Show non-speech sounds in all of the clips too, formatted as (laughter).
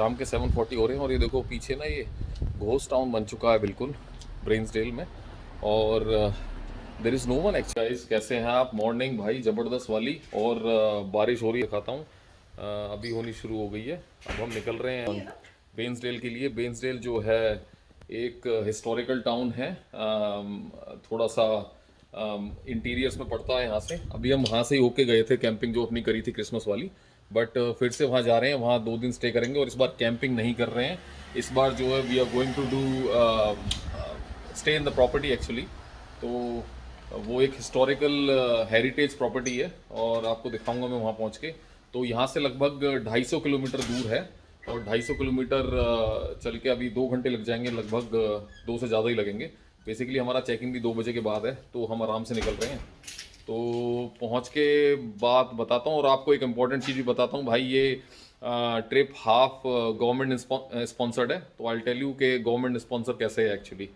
शाम के 7:40 हो रहे हैं और ये देखो पीछे ना ये घोस्ट टाउन बन चुका है बिल्कुल ब्रेन्सडेल में। और there is no one exercise कैसे हैं आप? मॉर्निंग भाई ज़बरदस्त वाली। और uh, बारिश हो रही है दिखाता हूँ। Uh, अभी होनी शुरू हो गई है। अब हम निकल रहे हैं बेंसडेल के लिए। बेंसडेल जो है एक हिस्टोरिकल टाउन है। Um, थोड़ा सा इंटीरियर्स um, में पड़ता है यहाँ से। अभी हम वहाँ से ही होके गए थे कैंपिंग जो अपनी करी थी क्रिसमस वाली। बट uh, फिर से वहाँ जा रहे हैं वहाँ दो दिन स्टे करेंगे और इस बार कैंपिंग नहीं कर रहे हैं। इस बार जो है we are going to do stay in the property actually तो वो एक हिस्टोरिकल हेरिटेज प्रॉपर्टी है और आपको दिखाऊँगा मैं वहाँ पहुँच के। तो यहाँ से लगभग 250 किलोमीटर दूर है और 250 किलोमीटर uh, चल के अभी दो घंटे लग जाएँगे लगभग uh, दो से ज़्यादा ही लगेंगे। बेसिकली हमारा चेकिंग भी दो बजे के बाद है तो हम आराम से निकल रहे हैं। तो पहुँच के बात बताता हूँ और आपको एक इंपॉर्टेंट चीज़ भी बताता हूँ। भाई, ये ट्रिप हाफ़ गवर्नमेंट स्पॉन्सर्ड है। तो आई टेल यू के गवर्नमेंट स्पॉन्सर कैसे है एक्चुअली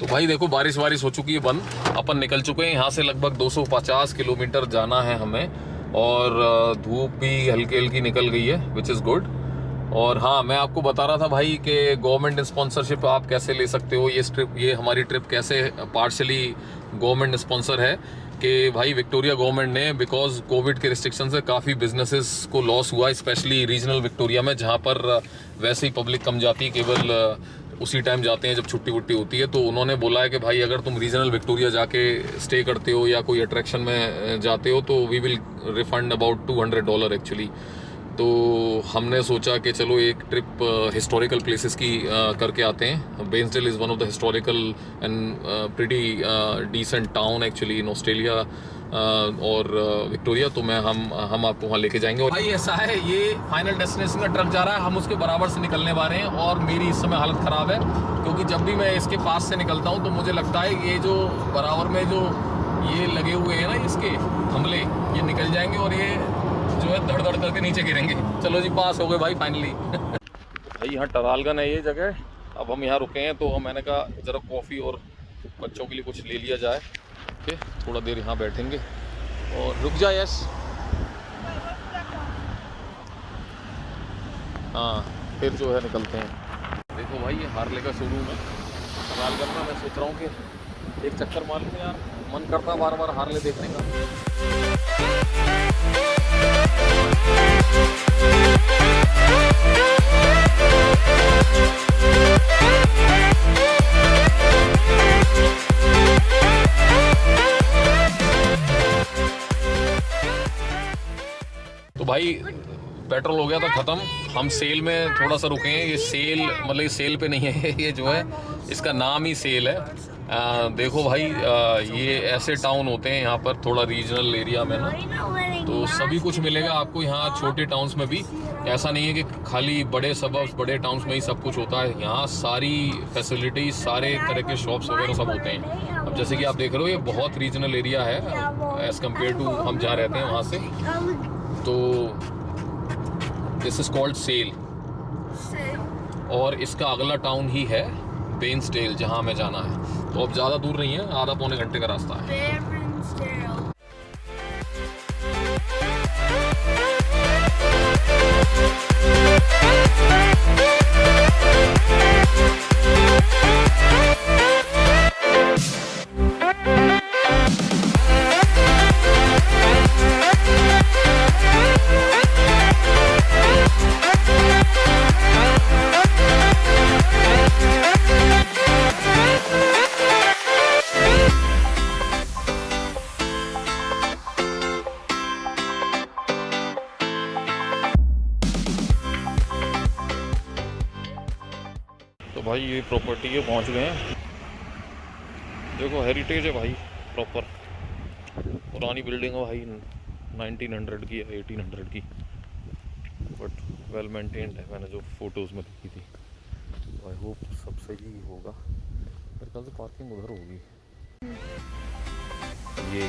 तो भाई देखो बारिश वारिश हो चुकी है, बंद। अपन निकल चुके हैं। यहाँ से लगभग 250 किलोमीटर जाना है हमें। और धूप भी हल्की हल्की निकल गई है विच इज़ गुड और हाँ मैं आपको बता रहा था भाई कि गवर्नमेंट स्पॉन्सरशिप आप कैसे ले सकते हो? ये ट्रिप ये हमारी ट्रिप कैसे पार्शली गवर्नमेंट स्पॉन्सर है कि भाई विक्टोरिया गवर्नमेंट ने बिकॉज़ कोविड के रिस्ट्रिक्शन से काफ़ी बिजनेसेस को लॉस हुआ स्पेशली रीजनल विक्टोरिया में, जहाँ पर वैसे ही पब्लिक कम जाती, केवल उसी टाइम जाते हैं जब छुट्टी वुट्टी होती है तो उन्होंने बोला है कि भाई, अगर तुम रीजनल विक्टोरिया जाके स्टे करते हो या कोई अट्रैक्शन में जाते हो तो we will refund about two hundred dollar actually तो हमने सोचा कि चलो एक ट्रिप हिस्टोरिकल प्लेसेस की करके आते हैं। Bairnsdale is one of the historical and pretty decent town actually in Australia और विक्टोरिया तो मैं हम हम आपको वहाँ लेके जाएँगे और भाई ऐसा है ये फाइनल डेस्टिनेशन का ट्रक जा रहा है हम उसके बराबर से निकलने वाले हैं और मेरी इस समय हालत ख़राब है क्योंकि जब भी मैं इसके पास से निकलता हूँ तो मुझे लगता है ये जो बराबर में जो ये लगे हुए हैं ना इसके हमले ये निकल जाएँगे और ये जो है धड़ धड़ करके नीचे गिरेंगे। चलो जी पास हो गए भाई फाइनली (laughs) भाई यहाँ टरालगन है ये जगह। अब हम यहाँ रुके हैं तो मैंने कहा ज़रा कॉफ़ी और बच्चों के लिए कुछ ले लिया जाए। ओके थोड़ा देर यहाँ बैठेंगे। और रुक जाए यस। हाँ फिर जो है निकलते हैं। देखो भाई, ये हारले का शुरू है। सवाल करना, मैं सोच रहा हूँ कि एक चक्कर मार लूँ यार। मन करता बार बार हारले देखने का। भाई पेट्रोल हो गया था ख़त्म। हम सेल में थोड़ा सा रुके हैं। ये सेल मतलब ये सेल पे नहीं है (laughs) ये जो है इसका नाम ही सेल है। आ, देखो भाई आ, ये ऐसे टाउन होते हैं यहाँ पर थोड़ा रीजनल एरिया में ना। तो सभी कुछ मिलेगा आपको यहाँ छोटे टाउन्स में भी। ऐसा नहीं है कि खाली बड़े सबब्स बड़े टाउन्स में ही सब कुछ होता है। यहाँ सारी फैसिलिटीज़ सारे तरह के शॉप्स वगैरह सब होते हैं। अब जैसे कि आप देख रहे हो ये बहुत रीजनल एरिया है एज़ कंपेयर टू हम जहाँ रहते हैं वहाँ से। तो दिस इज़ कॉल्ड सेल और इसका अगला टाउन ही है बेंसडेल जहाँ हमें जाना है। तो अब ज़्यादा दूर नहीं है आधा पौने घंटे का रास्ता है। ये प्रॉपर्टी पहुँच गए हैं। देखो हेरिटेज है भाई प्रॉपर पुरानी बिल्डिंग है भाई 1900 की है 1800 की। बट वेल मेंटेन्ड है, मैंने जो फ़ोटोज़ में देखी थी। आई होप सब सही होगा। मेरे ख्याल से पार्किंग उधर होगी। ये।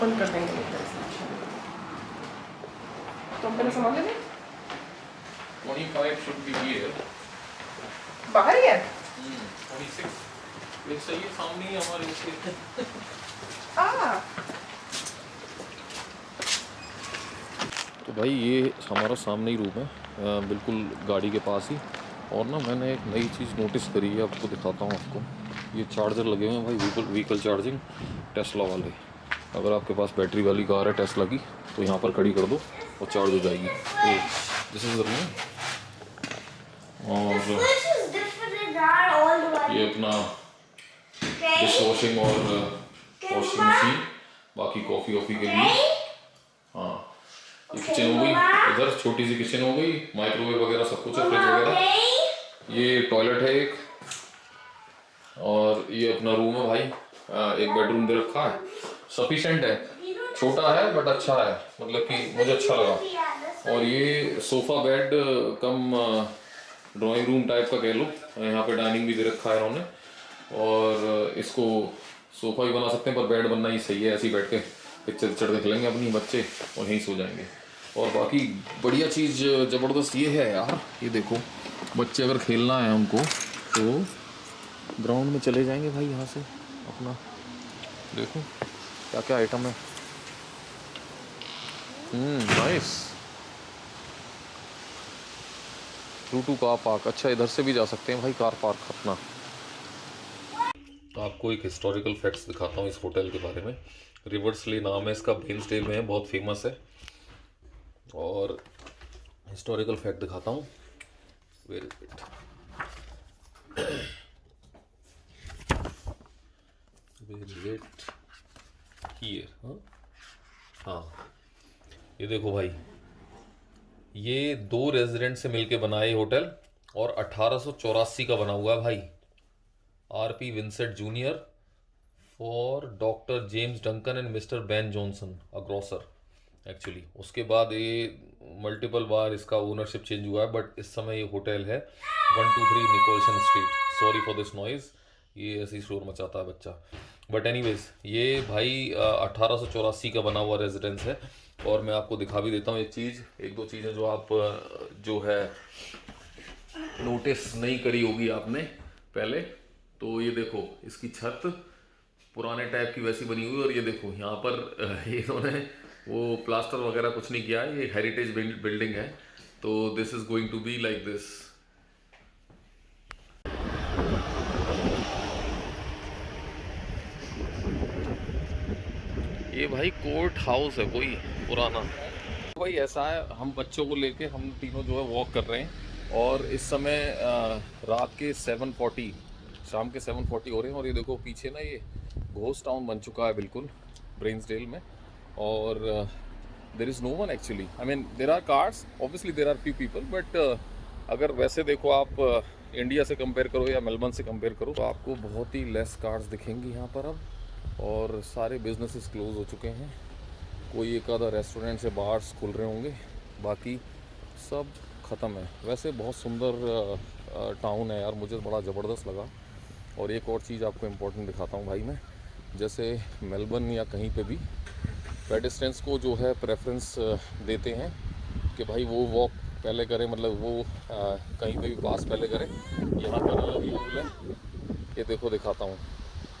बंद कर देंगे तो हम पहले सामान ले लें 25 should be here बाहर ही है 26 ये सामने ही हमारे इसके तो भाई ये हमारा सामने ही रूम है। बिल्कुल गाड़ी के पास ही। और ना मैंने एक नई चीज़ नोटिस करी है आपको दिखाता हूँ आपको। ये चार्जर लगे हुए हैं भाई व्हीकल व्हीकल चार्जिंग टेस्ला वाले। अगर आपके पास बैटरी वाली कार है टेस्ला की तो यहाँ पर खड़ी कर दो और चार्ज हो जाएगी। दिस इज़ और. ये अपना डिश वॉशिंग और वॉशिंग मशीन बाकी कॉफ़ी वॉफ़ी के लिए। हाँ ये किचन हो गई। इधर छोटी सी किचन हो गई माइक्रोवेव वगैरह सब कुछ है फ्रिज वगैरह। ये टॉयलेट है एक। ये अपना रूम है भाई। एक बेडरूम दे रखा है। सफिशेंट है। छोटा है बट अच्छा है। मतलब कि मुझे अच्छा लगा। और ये sofa bed cum drawing room type का कह लो। यहाँ पे डाइनिंग भी दे रखा है इन्होंने। और इसको सोफा भी बना सकते हैं, पर बेड बनना ही सही है, ऐसे ही बैठ के पिक्चर पिक्चर देख लेंगे अपनी बच्चे, और यहीं सो जाएँगे। और बाकी बढ़िया चीज़, ज़बरदस्त ये है यार। ये देखो, बच्चे अगर खेलना है उनको तो ग्राउंड में चले जाएँगे भाई यहाँ से, अपना। देखो क्या क्या आइटम है। Nice to two car park अच्छा इधर से भी जा सकते हैं भाई कार पार्क अपना। तो आपको एक हिस्टोरिकल फैक्ट्स दिखाता हूँ इस होटल के बारे में। रिवर्सली नाम है इसका बेन्सडेल में है, बहुत फ़ेमस है। और हिस्टोरिकल फैक्ट दिखाता हूँ। Very where is it here हाँ ये देखो भाई, ये दो रेजिडेंट से मिलके बना है होटल और अठारह का बना हुआ है भाई। R P Vincent junior for doctor James Duncan and mister Ben Johnson, a grocer actually उसके बाद ये मल्टीपल बार इसका ओनरशिप चेंज हुआ है बट इस समय ये होटल है one two three Nicholson street sorry for this noise ये ऐसे शोर मचाता है बच्चा। बट एनीवेज ये भाई अठारह का बना हुआ रेजिडेंस है। और मैं आपको दिखा भी देता हूँ एक चीज़, एक दो चीज़ें जो आप, जो है नोटिस नहीं करी होगी आपने पहले। तो ये देखो, इसकी छत पुराने टाइप की वैसी बनी हुई और ये देखो, यहाँ पर (laughs) इन्होंने वो प्लास्टर वगैरह कुछ नहीं किया, ये हेरिटेज बिल्डिंग है। तो this is going to be like this ये भाई कोर्ट हाउस है कोई। पुराना। भाई ऐसा है, हम बच्चों को लेके हम तीनों जो है वॉक कर रहे हैं और इस समय रात के 7:40 शाम के 7:40 हो रहे हैं और ये देखो पीछे ना ये घोस्ट टाउन बन चुका है बिल्कुल ब्रेन्सडेल में। और there is no one actually I mean there are cars obviously there are few people but अगर वैसे देखो आप इंडिया से कंपेयर करो या मेलबर्न से कंपेयर करो तो आपको बहुत ही लेस कार्स दिखेंगी यहाँ पर अब, और सारे बिजनेसेस क्लोज हो चुके हैं। कोई एक आधा रेस्टोरेंट से बाहर खुल रहे होंगे बाकी सब ख़त्म है। वैसे बहुत सुंदर टाउन है यार मुझे बड़ा ज़बरदस्त लगा। और एक और चीज़ आपको इम्पोर्टेंट दिखाता हूँ भाई मैं जैसे मेलबर्न या कहीं पे भी पेडिस्टेंस को जो है प्रेफरेंस देते हैं कि भाई वो वॉक पहले करें मतलब वो आ, कहीं पे भी पास पहले करें। यहाँ पर अलग ही रूल है। ये देखो दिखाता हूँ।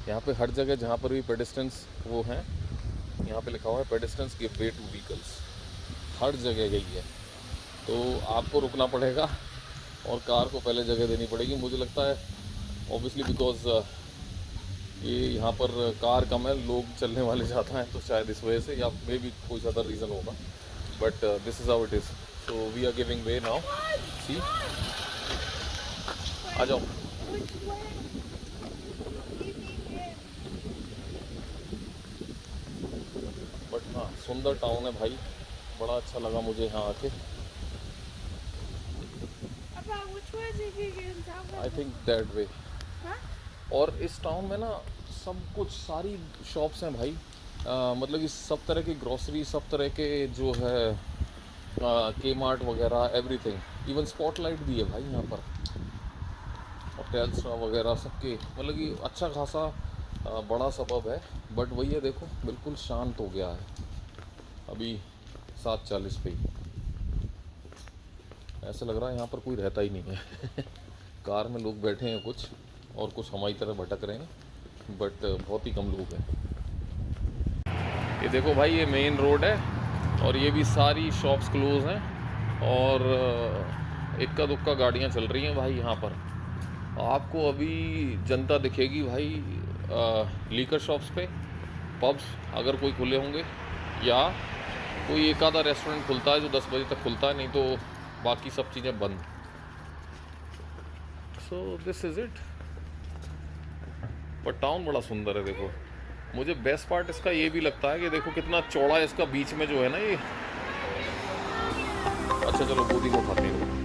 यहाँ पे हर जगह जहाँ पर भी पेडिस्टेंस वो हैं यहाँ पे लिखा हुआ है pedestrians give way to vehicles हर जगह यही है। तो आपको रुकना पड़ेगा और कार को पहले जगह देनी पड़ेगी। मुझे लगता है ऑब्वियसली बिकॉज़ ये यहाँ पर कार कम है, लोग चलने वाले ज़्यादा हैं तो शायद इस वजह से या मे भी कोई ज़्यादा रीज़न होगा। But this is how it is so we are giving way now see आ जाओ बट हाँ सुंदर टाउन है भाई। बड़ा अच्छा लगा मुझे यहाँ आके। I think that way. और इस टाउन में ना सब कुछ सारी शॉप्स हैं भाई। आ, मतलब कि सब तरह की ग्रोसरी सब तरह के जो है के मार्ट वगैरह एवरीथिंग इवन स्पॉटलाइट भी है भाई यहाँ पर। होटल्स वगैरह सबके। मतलब कि अच्छा खासा बड़ा सबब है। बट वही है देखो बिल्कुल शांत हो गया है। अभी सात चालीस पे ऐसा लग रहा है यहाँ पर कोई रहता ही नहीं है। (laughs) कार में लोग बैठे हैं कुछ, और कुछ हमारी तरह भटक रहे हैं बट बहुत ही कम लोग हैं। ये देखो भाई, ये मेन रोड है, और ये भी सारी शॉप्स क्लोज हैं, और इक्का दुक्का गाड़ियाँ चल रही हैं भाई यहाँ पर। आपको अभी जनता दिखेगी भाई लीकर शॉप्स पे पब्स अगर कोई खुले होंगे, या कोई एक आधा रेस्टोरेंट खुलता है जो दस बजे तक खुलता है, नहीं तो बाकी सब चीज़ें बंद। सो दिस इज़ इट पर टाउन बड़ा सुंदर है, देखो। मुझे बेस्ट पार्ट इसका ये भी लगता है कि देखो कितना चौड़ा है इसका बीच में जो है ना ये। अच्छा चलो गोदी को खाते हैं।